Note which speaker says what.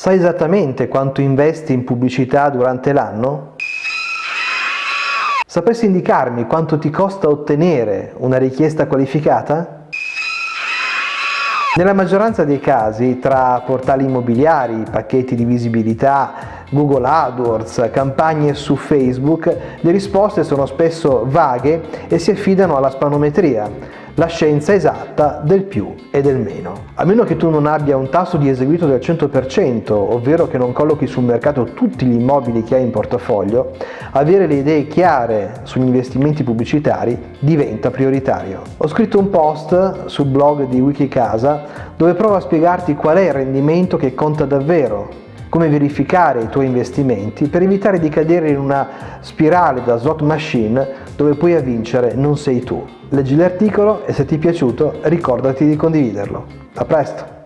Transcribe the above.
Speaker 1: Sai esattamente quanto investi in pubblicità durante l'anno? Sapresti indicarmi quanto ti costa ottenere una richiesta qualificata? Nella maggioranza dei casi, tra portali immobiliari, pacchetti di visibilità, Google AdWords, campagne su Facebook, le risposte sono spesso vaghe e si affidano alla spanometria, la scienza esatta del più e del meno. A meno che tu non abbia un tasso di eseguito del 100%, ovvero che non collochi sul mercato tutti gli immobili che hai in portafoglio, avere le idee chiare sugli investimenti pubblicitari diventa prioritario. Ho scritto un post sul blog di Wikicasa dove provo a spiegarti qual è il rendimento che conta davvero come verificare i tuoi investimenti per evitare di cadere in una spirale da slot machine dove poi a vincere non sei tu. Leggi l'articolo e se ti è piaciuto ricordati di condividerlo. A presto!